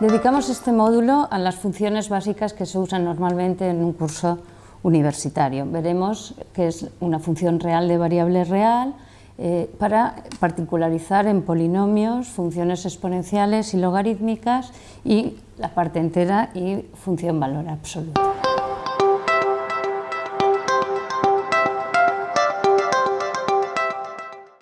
Dedicamos este módulo a las funciones básicas que se usan normalmente en un curso universitario. Veremos que es una función real de variable real eh, para particularizar en polinomios, funciones exponenciales y logarítmicas y la parte entera y función valor absoluto.